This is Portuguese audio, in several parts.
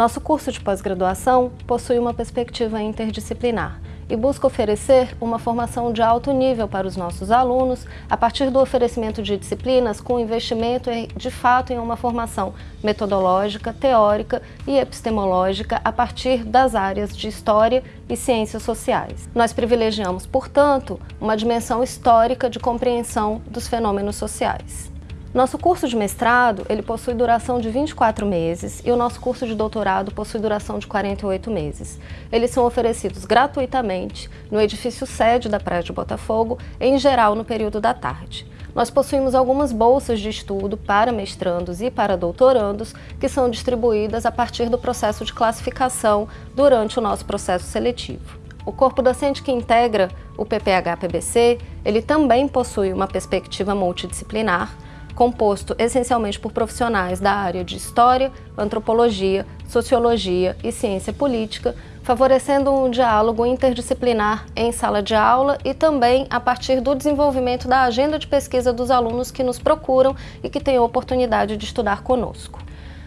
Nosso curso de pós-graduação possui uma perspectiva interdisciplinar e busca oferecer uma formação de alto nível para os nossos alunos a partir do oferecimento de disciplinas com investimento de fato em uma formação metodológica, teórica e epistemológica a partir das áreas de História e Ciências Sociais. Nós privilegiamos, portanto, uma dimensão histórica de compreensão dos fenômenos sociais. Nosso curso de mestrado ele possui duração de 24 meses e o nosso curso de doutorado possui duração de 48 meses. Eles são oferecidos gratuitamente no edifício sede da Praia de Botafogo, em geral no período da tarde. Nós possuímos algumas bolsas de estudo para mestrandos e para doutorandos que são distribuídas a partir do processo de classificação durante o nosso processo seletivo. O corpo docente que integra o PPH-PBC, ele também possui uma perspectiva multidisciplinar, composto essencialmente por profissionais da área de História, Antropologia, Sociologia e Ciência Política, favorecendo um diálogo interdisciplinar em sala de aula e também a partir do desenvolvimento da agenda de pesquisa dos alunos que nos procuram e que têm a oportunidade de estudar conosco.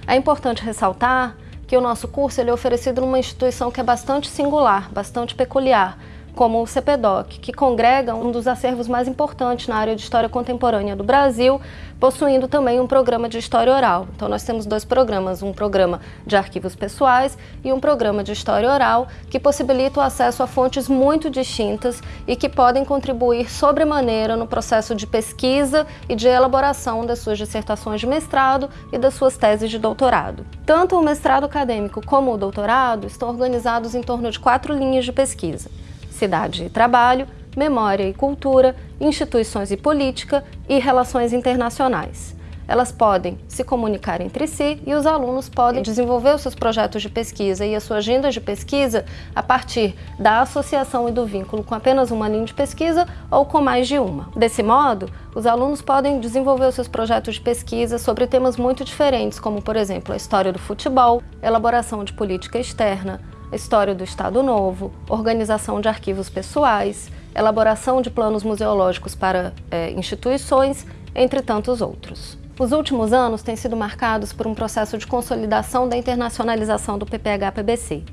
É importante ressaltar que o nosso curso ele é oferecido numa instituição que é bastante singular, bastante peculiar, como o CPDOC, que congrega um dos acervos mais importantes na área de História Contemporânea do Brasil, possuindo também um programa de História Oral. Então nós temos dois programas, um programa de arquivos pessoais e um programa de História Oral, que possibilita o acesso a fontes muito distintas e que podem contribuir sobremaneira no processo de pesquisa e de elaboração das suas dissertações de mestrado e das suas teses de doutorado. Tanto o mestrado acadêmico como o doutorado estão organizados em torno de quatro linhas de pesquisa cidade e trabalho, memória e cultura, instituições e política e relações internacionais. Elas podem se comunicar entre si e os alunos podem desenvolver os seus projetos de pesquisa e a sua agenda de pesquisa a partir da associação e do vínculo com apenas uma linha de pesquisa ou com mais de uma. Desse modo, os alunos podem desenvolver os seus projetos de pesquisa sobre temas muito diferentes, como, por exemplo, a história do futebol, elaboração de política externa, história do Estado Novo, organização de arquivos pessoais, elaboração de planos museológicos para é, instituições, entre tantos outros. Os últimos anos têm sido marcados por um processo de consolidação da internacionalização do PPH-PBC.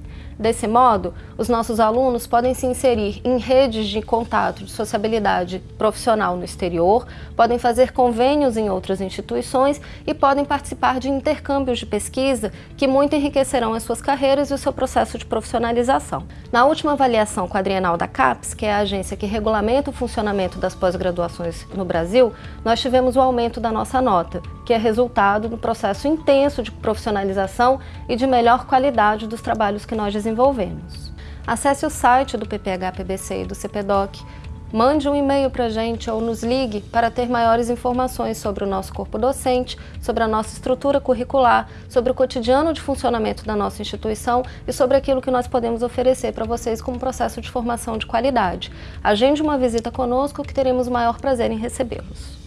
Desse modo, os nossos alunos podem se inserir em redes de contato de sociabilidade profissional no exterior, podem fazer convênios em outras instituições e podem participar de intercâmbios de pesquisa que muito enriquecerão as suas carreiras e o seu processo de profissionalização. Na última avaliação quadrienal da CAPES, que é a agência que regulamenta o funcionamento das pós-graduações no Brasil, nós tivemos o aumento da nossa nota, que é resultado do processo intenso de profissionalização e de melhor qualidade dos trabalhos que nós desenvolvemos. Acesse o site do PPH-PBC e do CPDOC, mande um e-mail para a gente ou nos ligue para ter maiores informações sobre o nosso corpo docente, sobre a nossa estrutura curricular, sobre o cotidiano de funcionamento da nossa instituição e sobre aquilo que nós podemos oferecer para vocês como processo de formação de qualidade. Agende uma visita conosco que teremos o maior prazer em recebê-los.